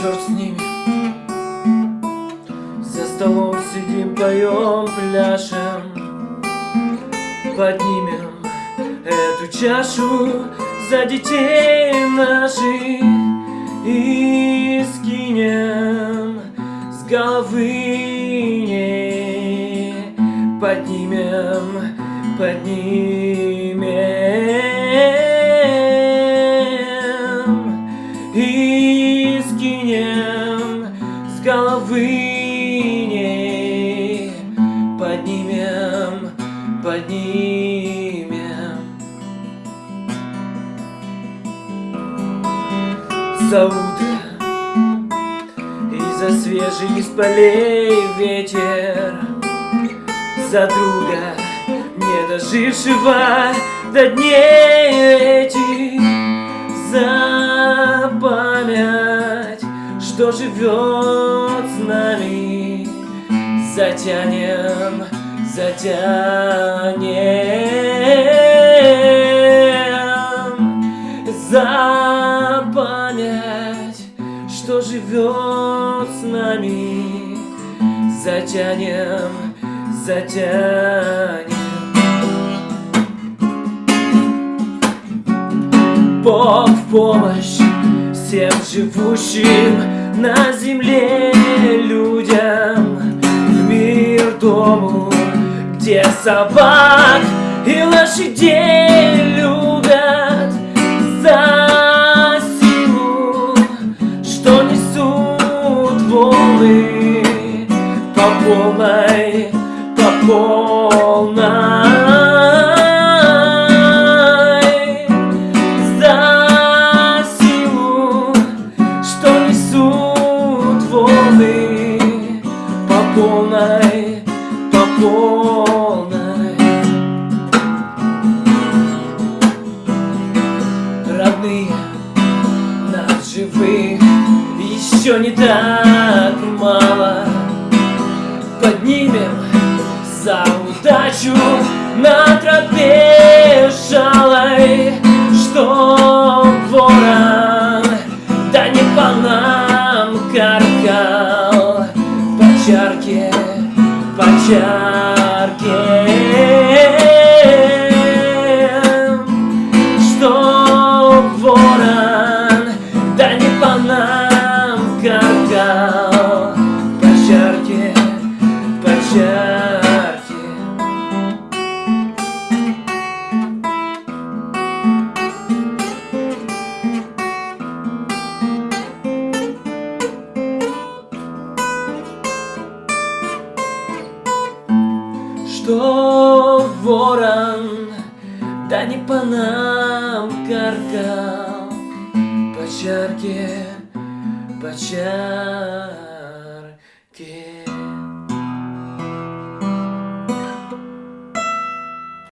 черт с ними. За столом сидим, поем, пляшем. Поднимем эту чашу за детей наших И скинем с головы Поднимем, поднимем поднимем. За утро и за свежий из полей ветер. За друга, не дожившего до дней этих. За память, что живет с нами Затянем, затянем За память, что живет с нами Затянем, затянем. Бог в помощь всем живущим на земле где собак и лошадей любят За силу, что несут волны по полной, по полной живых. Еще не так мало. Поднимем за удачу на тропе шалой Что ворон, да не по нам каркал. По чарке, по чарке чарке Что ворон, да не по нам каркал По чарке, по чарке